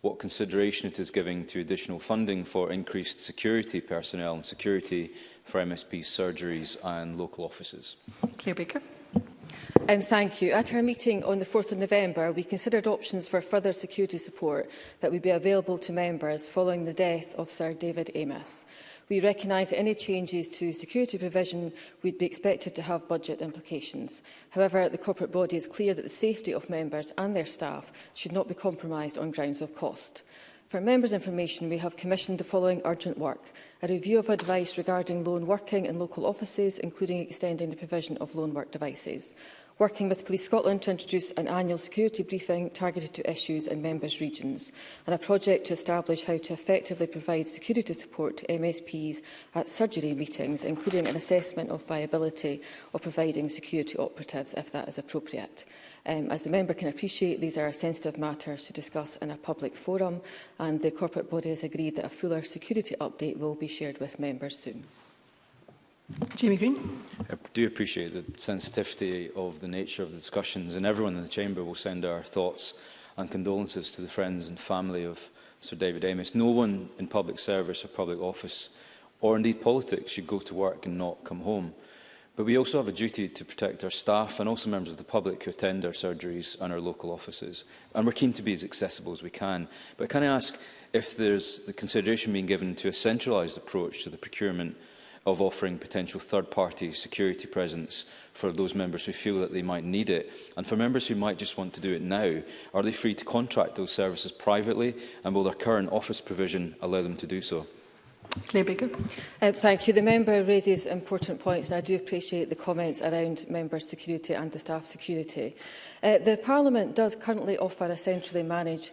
what consideration it is giving to additional funding for increased security personnel and security for MSP surgeries and local offices. Claire Baker. Um, thank you. At our meeting on the 4th of November, we considered options for further security support that would be available to members following the death of Sir David Amos. We recognise any changes to security provision would be expected to have budget implications. However, the corporate body is clear that the safety of members and their staff should not be compromised on grounds of cost. For members' information, we have commissioned the following urgent work. A review of advice regarding loan working in local offices, including extending the provision of loan work devices working with Police Scotland to introduce an annual security briefing targeted to issues in members' regions, and a project to establish how to effectively provide security support to MSPs at surgery meetings, including an assessment of viability of providing security operatives if that is appropriate. Um, as the member can appreciate, these are sensitive matters to discuss in a public forum, and the corporate body has agreed that a fuller security update will be shared with members soon. Jamie Green. I do appreciate the sensitivity of the nature of the discussions and everyone in the chamber will send our thoughts and condolences to the friends and family of Sir David Amos. No one in public service or public office or indeed politics should go to work and not come home. But we also have a duty to protect our staff and also members of the public who attend our surgeries and our local offices. And we're keen to be as accessible as we can. But can I ask if there's the consideration being given to a centralised approach to the procurement of offering potential third-party security presence for those members who feel that they might need it. And for members who might just want to do it now, are they free to contract those services privately and will their current office provision allow them to do so? Claire Baker. Um, thank you. The member raises important points and I do appreciate the comments around member security and the staff security. Uh, the Parliament does currently offer a centrally managed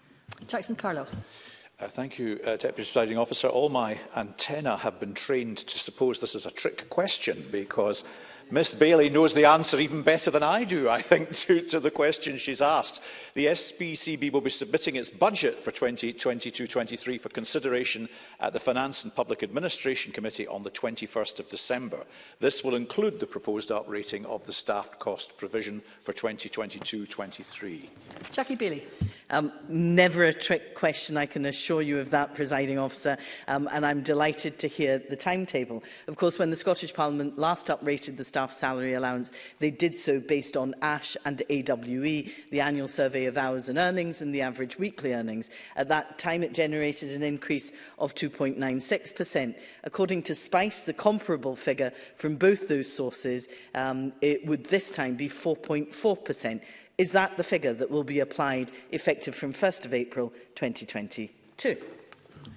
Jackson Carlo. Uh, thank you, uh, Deputy Presiding Officer. All my antennae have been trained to suppose this is a trick question because Miss Bailey knows the answer even better than I do, I think, to, to the question she's asked. The SPCB will be submitting its budget for 2022-23 for consideration at the Finance and Public Administration Committee on the 21st of December. This will include the proposed uprating of the staff cost provision for 2022-23. Jackie Bailey. Um, never a trick question, I can assure you of that, presiding officer, um, and I'm delighted to hear the timetable. Of course, when the Scottish Parliament last uprated the staff staff salary allowance. They did so based on ASH and AWE, the annual survey of hours and earnings and the average weekly earnings. At that time, it generated an increase of 2.96%. According to SPICE, the comparable figure from both those sources, um, it would this time be 4.4%. Is that the figure that will be applied effective from 1st of April 2022?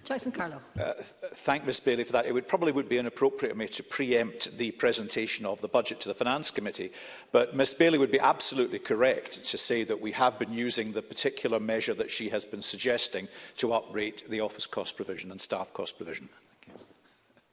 Jackson Carlo. Uh, thank Ms Bailey for that. It would probably would be inappropriate of me to preempt the presentation of the budget to the Finance Committee, but Ms Bailey would be absolutely correct to say that we have been using the particular measure that she has been suggesting to uprate the office cost provision and staff cost provision.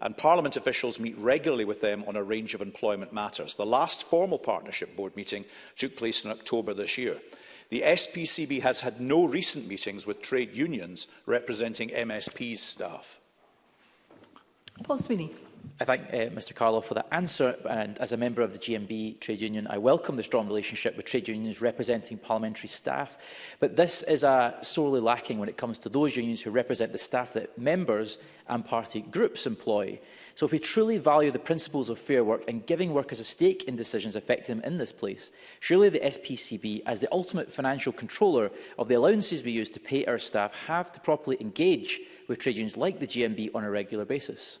and Parliament officials meet regularly with them on a range of employment matters. The last formal partnership board meeting took place in October this year. The SPCB has had no recent meetings with trade unions representing MSP's staff. Paul Sweeney. I thank uh, Mr Carlo for that answer and as a member of the GMB trade union I welcome the strong relationship with trade unions representing parliamentary staff but this is uh, sorely lacking when it comes to those unions who represent the staff that members and party groups employ. So if we truly value the principles of fair work and giving workers a stake in decisions affecting them in this place, surely the SPCB as the ultimate financial controller of the allowances we use to pay our staff have to properly engage with trade unions like the GMB on a regular basis.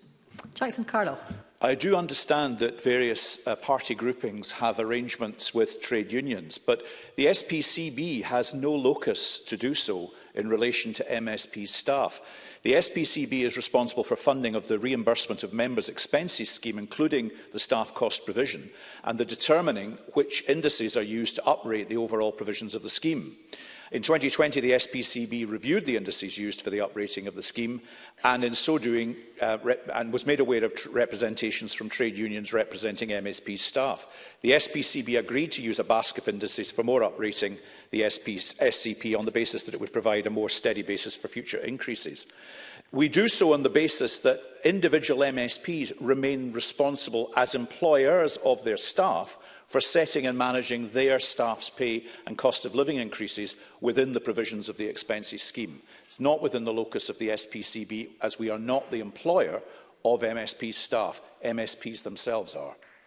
Jackson Carlo. I do understand that various uh, party groupings have arrangements with trade unions, but the SPCB has no locus to do so in relation to MSP staff. The SPCB is responsible for funding of the reimbursement of members' expenses scheme, including the staff cost provision, and the determining which indices are used to uprate the overall provisions of the scheme. In 2020, the SPCB reviewed the indices used for the uprating of the scheme and in so doing uh, and was made aware of representations from trade unions representing MSP staff. The SPCB agreed to use a basket of indices for more uprating the SP SCP on the basis that it would provide a more steady basis for future increases. We do so on the basis that individual MSPs remain responsible as employers of their staff for setting and managing their staff's pay and cost of living increases within the provisions of the expenses scheme. It's not within the locus of the SPCB as we are not the employer of MSP staff. MSPs themselves are.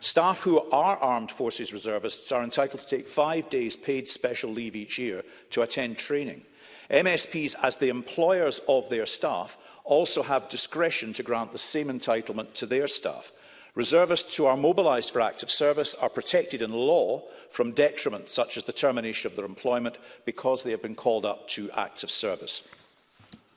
Staff who are armed forces reservists are entitled to take five days paid special leave each year to attend training. MSPs, as the employers of their staff, also have discretion to grant the same entitlement to their staff. Reservists who are mobilised for active service are protected in law from detriment, such as the termination of their employment, because they have been called up to active service.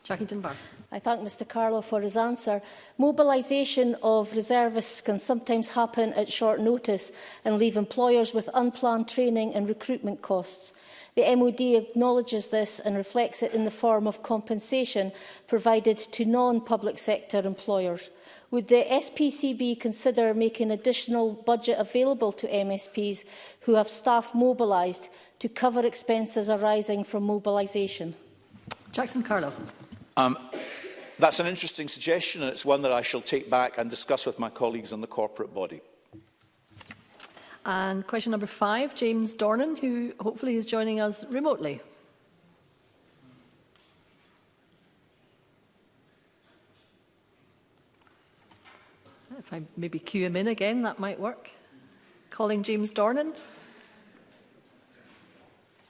Jackie Dunbar. I thank Mr Carlo for his answer. Mobilisation of reservists can sometimes happen at short notice and leave employers with unplanned training and recruitment costs. The MOD acknowledges this and reflects it in the form of compensation provided to non-public sector employers. Would the SPCB consider making additional budget available to MSPs who have staff mobilised to cover expenses arising from mobilisation? Jackson Carlo. Um, that's an interesting suggestion and it's one that I shall take back and discuss with my colleagues on the corporate body. And question number five, James Dornan, who hopefully is joining us remotely. If I maybe cue him in again, that might work. Calling James Dornan.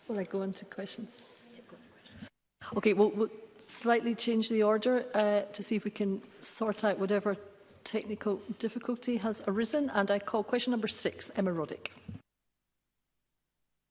Will I go on to questions? Okay, we'll, we'll slightly change the order uh, to see if we can sort out whatever technical difficulty has arisen and I call question number six, Emma Roddick.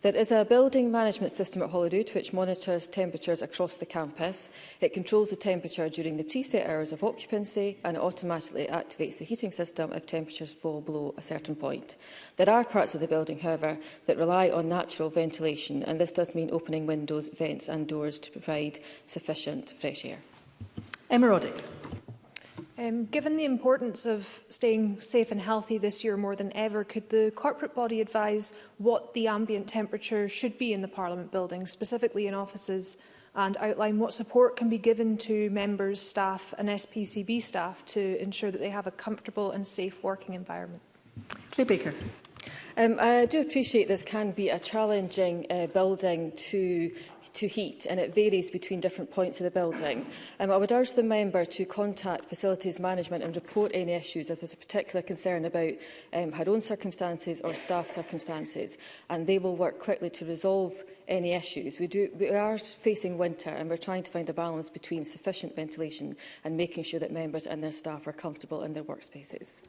There is a building management system at Holyrood which monitors temperatures across the campus. It controls the temperature during the preset hours of occupancy and automatically activates the heating system if temperatures fall below a certain point. There are parts of the building, however, that rely on natural ventilation and this does mean opening windows, vents and doors to provide sufficient fresh air. Emma Roddick. Um, given the importance of staying safe and healthy this year more than ever, could the corporate body advise what the ambient temperature should be in the Parliament building, specifically in offices, and outline what support can be given to members, staff and SPCB staff to ensure that they have a comfortable and safe working environment? Claire Baker. Um, I do appreciate this can be a challenging uh, building to to heat and it varies between different points of the building. Um, I would urge the member to contact facilities management and report any issues if there's a particular concern about um, her own circumstances or staff circumstances and they will work quickly to resolve any issues. We, do, we are facing winter and we're trying to find a balance between sufficient ventilation and making sure that members and their staff are comfortable in their workspaces.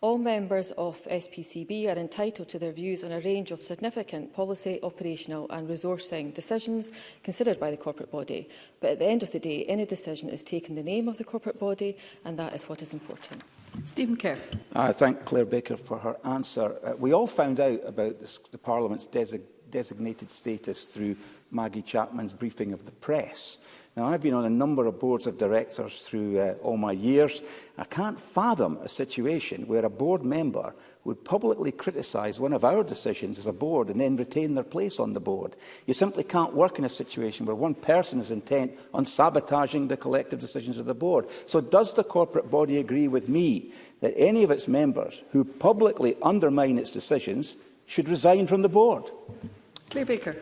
All members of SPCB are entitled to their views on a range of significant policy, operational and resourcing decisions considered by the corporate body. But at the end of the day, any decision is taken in the name of the corporate body and that is what is important. Stephen Kerr. I thank Claire Baker for her answer. Uh, we all found out about this, the Parliament's desig designated status through Maggie Chapman's briefing of the press. Now, I've been on a number of boards of directors through uh, all my years. I can't fathom a situation where a board member would publicly criticise one of our decisions as a board and then retain their place on the board. You simply can't work in a situation where one person is intent on sabotaging the collective decisions of the board. So does the corporate body agree with me that any of its members who publicly undermine its decisions should resign from the board? Claire Baker.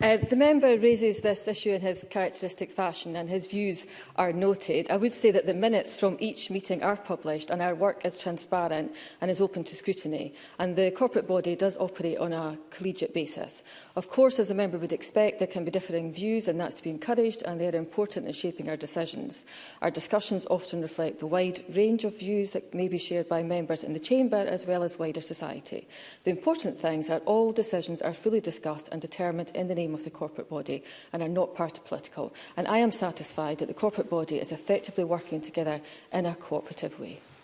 Uh, the member raises this issue in his characteristic fashion and his views are noted. I would say that the minutes from each meeting are published and our work is transparent and is open to scrutiny. And the corporate body does operate on a collegiate basis. Of course, as a member would expect, there can be differing views and that's to be encouraged and they are important in shaping our decisions. Our discussions often reflect the wide range of views that may be shared by members in the chamber as well as wider society. The important things are all decisions are fully discussed and determined in the name name of the corporate body and are not party political. And I am satisfied that the corporate body is effectively working together in a cooperative way.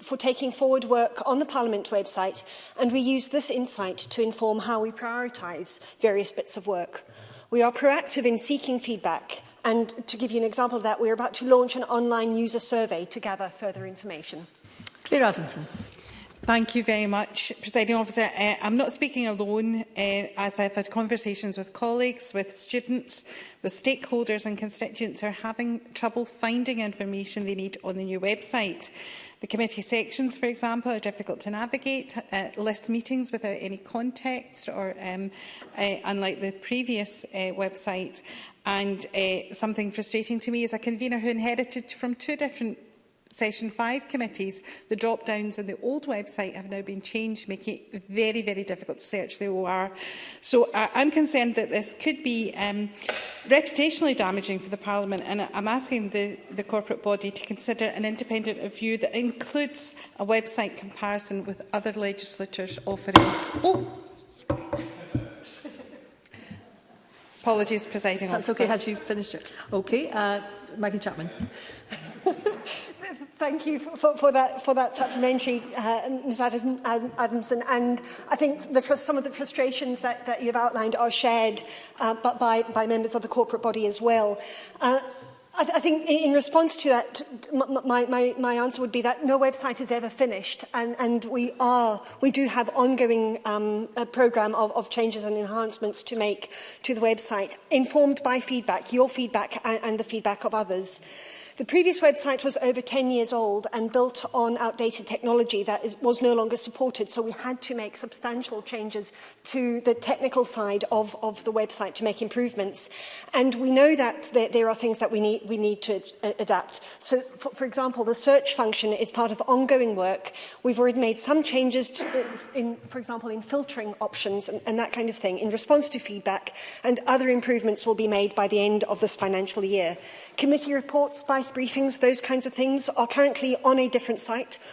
for taking forward work on the Parliament website and we use this insight to inform how we prioritise various bits of work. We are proactive in seeking feedback and to give you an example of that, are about to launch an online user survey to gather further information. Claire Adamson. Thank you very much, Presiding Officer. Uh, I'm not speaking alone, uh, as I've had conversations with colleagues, with students, with stakeholders and constituents who are having trouble finding information they need on the new website. The committee sections, for example, are difficult to navigate, uh, list meetings without any context, or um, uh, unlike the previous uh, website. And uh, something frustrating to me is a convener who inherited from two different Session 5 committees, the drop-downs on the old website have now been changed, making it very, very difficult to search the OR. So uh, I'm concerned that this could be um, reputationally damaging for the Parliament, and I'm asking the, the corporate body to consider an independent review that includes a website comparison with other legislatures offerings. Oh. Apologies, presiding That's officer. okay, had you finished it? Okay, uh, Maggie Chapman. Thank you for, for, that for that supplementary, uh, Ms. Adamson, um, Adamson. And I think the, some of the frustrations that, that you've outlined are shared uh, by, by members of the corporate body as well. Uh, I, th I think in response to that, my, my, my answer would be that no website is ever finished, and, and we are we do have ongoing um, a program of, of changes and enhancements to make to the website, informed by feedback, your feedback, and, and the feedback of others. The previous website was over 10 years old and built on outdated technology that is, was no longer supported, so we had to make substantial changes to the technical side of, of the website to make improvements. And we know that there, there are things that we need, we need to uh, adapt. So, for, for example, the search function is part of ongoing work. We've already made some changes, to, in, for example, in filtering options and, and that kind of thing in response to feedback, and other improvements will be made by the end of this financial year. Committee reports by advice briefings, those kinds of things, are currently on a different site,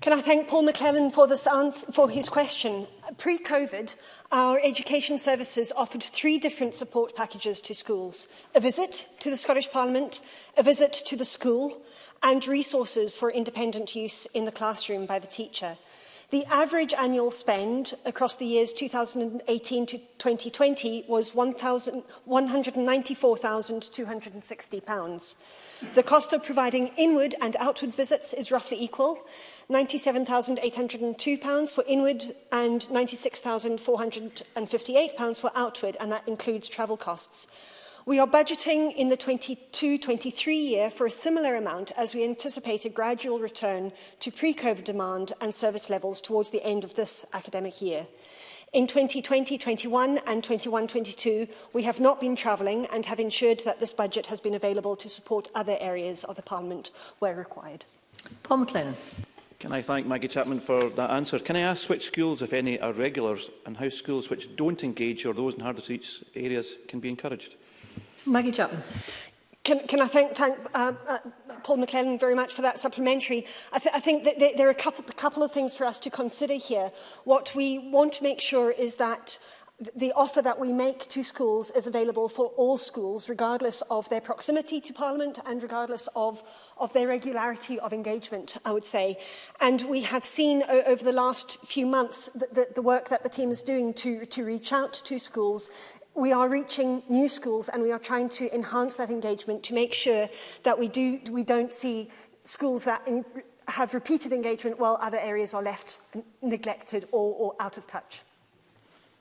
Can I thank Paul McClellan for, this answer, for his question? Pre-COVID, our education services offered three different support packages to schools. A visit to the Scottish Parliament, a visit to the school, and resources for independent use in the classroom by the teacher. The average annual spend across the years 2018 to 2020 was £194,260. The cost of providing inward and outward visits is roughly equal, £97,802 for inward and £96,458 for outward, and that includes travel costs. We are budgeting in the 22-23 year for a similar amount as we anticipate a gradual return to pre-COVID demand and service levels towards the end of this academic year. In 2020-21 and 21-22, we have not been travelling and have ensured that this budget has been available to support other areas of the Parliament where required. Paul McLennan. Can I thank Maggie Chapman for that answer? Can I ask which schools, if any, are regulars and how schools which don't engage or those in harder to reach areas can be encouraged? Maggie Chapman. Can, can I thank, thank uh, uh, Paul McClellan very much for that supplementary. I, th I think that th there are a couple, a couple of things for us to consider here. What we want to make sure is that the offer that we make to schools is available for all schools, regardless of their proximity to Parliament and regardless of, of their regularity of engagement, I would say. And we have seen over the last few months that the, the work that the team is doing to, to reach out to schools we are reaching new schools and we are trying to enhance that engagement to make sure that we do we don't see schools that in, have repeated engagement while other areas are left neglected or, or out of touch.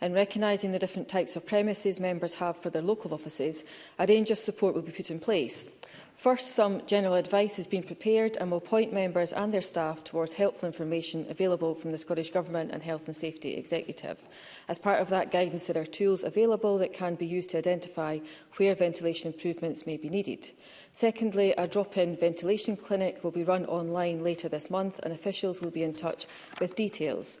and recognising the different types of premises members have for their local offices, a range of support will be put in place. First, some general advice has been prepared and will point members and their staff towards helpful information available from the Scottish Government and Health and Safety Executive. As part of that guidance, there are tools available that can be used to identify where ventilation improvements may be needed. Secondly, a drop-in ventilation clinic will be run online later this month and officials will be in touch with details.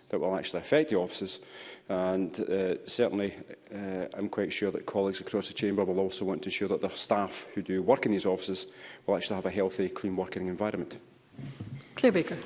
that will actually affect the offices. And uh, certainly, uh, I'm quite sure that colleagues across the Chamber will also want to ensure that their staff who do work in these offices will actually have a healthy, clean working environment. Claire Baker.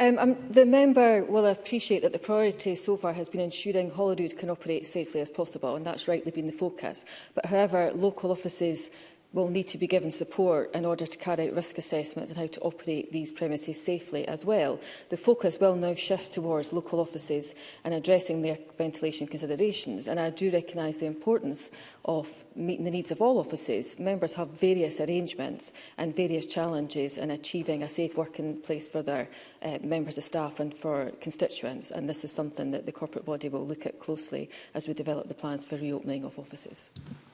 Um, um, the member will appreciate that the priority so far has been ensuring Holyrood can operate safely as possible, and that's rightly been the focus. But however, local offices will need to be given support in order to carry out risk assessments and how to operate these premises safely as well. The focus will now shift towards local offices and addressing their ventilation considerations and I do recognise the importance of meeting the needs of all offices. Members have various arrangements and various challenges in achieving a safe working place for their uh, members of staff and for constituents and this is something that the corporate body will look at closely as we develop the plans for reopening of offices.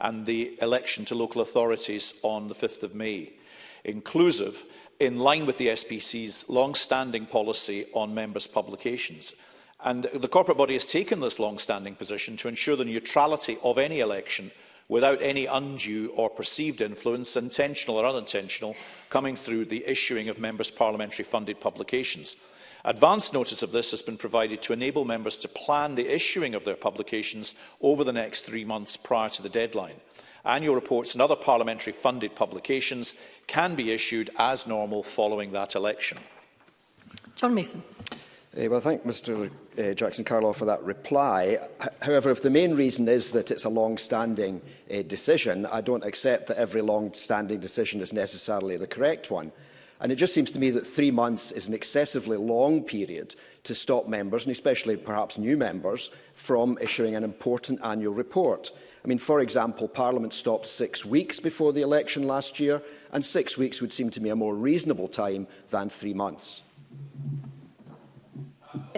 and the election to local authorities on the 5th of May inclusive in line with the SPC's long-standing policy on members' publications. And the corporate body has taken this long-standing position to ensure the neutrality of any election without any undue or perceived influence, intentional or unintentional, coming through the issuing of members' parliamentary funded publications. Advance notice of this has been provided to enable members to plan the issuing of their publications over the next three months prior to the deadline. Annual reports and other parliamentary funded publications can be issued as normal following that election. John Mason. Uh, well, thank Mr uh, eh, Jackson Carlow for that reply. H however, if the main reason is that it's a long-standing uh, decision, I don't accept that every long-standing decision is necessarily the correct one. And it just seems to me that three months is an excessively long period to stop members, and especially perhaps new members, from issuing an important annual report. I mean, for example, Parliament stopped six weeks before the election last year, and six weeks would seem to me a more reasonable time than three months.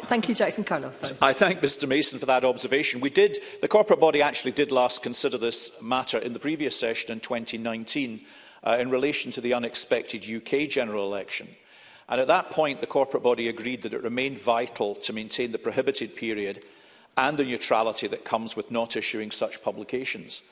Thank you, Jackson Carlos. Sorry. I thank Mr Mason for that observation. We did, the corporate body actually did last consider this matter in the previous session in 2019 uh, in relation to the unexpected UK general election. And at that point, the corporate body agreed that it remained vital to maintain the prohibited period and the neutrality that comes with not issuing such publications.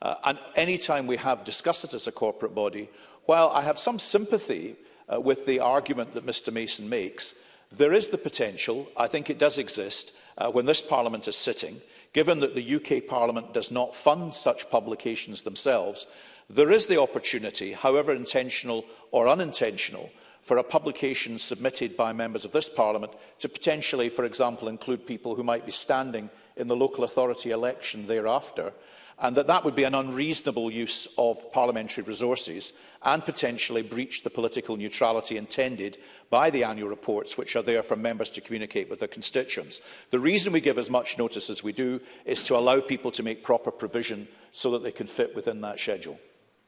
Uh, and any time we have discussed it as a corporate body, while I have some sympathy uh, with the argument that Mr Mason makes, there is the potential, I think it does exist, uh, when this Parliament is sitting, given that the UK Parliament does not fund such publications themselves, there is the opportunity, however intentional or unintentional, for a publication submitted by members of this Parliament to potentially, for example, include people who might be standing in the local authority election thereafter, and that that would be an unreasonable use of parliamentary resources and potentially breach the political neutrality intended by the annual reports which are there for members to communicate with their constituents. The reason we give as much notice as we do is to allow people to make proper provision so that they can fit within that schedule.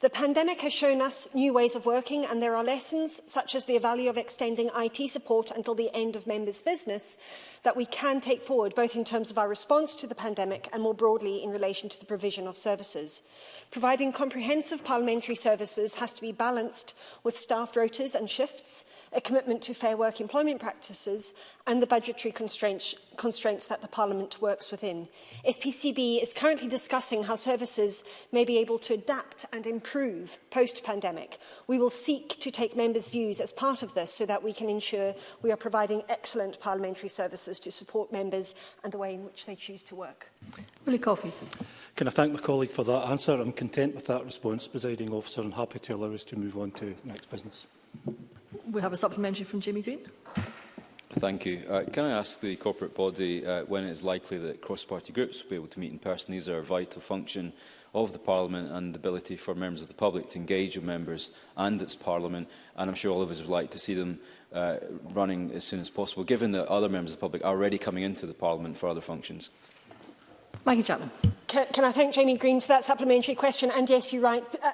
The pandemic has shown us new ways of working and there are lessons such as the value of extending IT support until the end of members' business that we can take forward both in terms of our response to the pandemic and more broadly in relation to the provision of services. Providing comprehensive parliamentary services has to be balanced with staff rotation quotas and shifts, a commitment to fair work employment practices and the budgetary constraints, constraints that the Parliament works within. SPCB is currently discussing how services may be able to adapt and improve post-pandemic. We will seek to take members' views as part of this so that we can ensure we are providing excellent parliamentary services to support members and the way in which they choose to work. Willie Coffey. Can I thank my colleague for that answer? I'm content with that response, presiding officer, and happy to allow us to move on to next business. We have a supplementary from Jamie Green. Thank you. Uh, can I ask the corporate body uh, when it is likely that cross-party groups will be able to meet in person? These are a vital function of the Parliament and the ability for members of the public to engage with members and its Parliament. And I'm sure all of us would like to see them uh, running as soon as possible, given that other members of the public are already coming into the Parliament for other functions. Maggie Chapman. Can, can I thank Jamie Green for that supplementary question? And yes, you're right. Uh,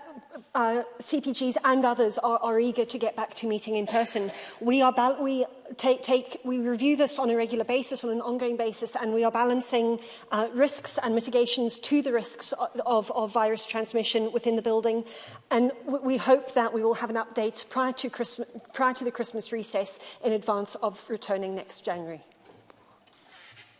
uh, CPGs and others are, are eager to get back to meeting in person. We are we take, take, we review this on a regular basis, on an ongoing basis, and we are balancing uh, risks and mitigations to the risks of, of virus transmission within the building. And we hope that we will have an update prior to, Christmas, prior to the Christmas recess in advance of returning next January.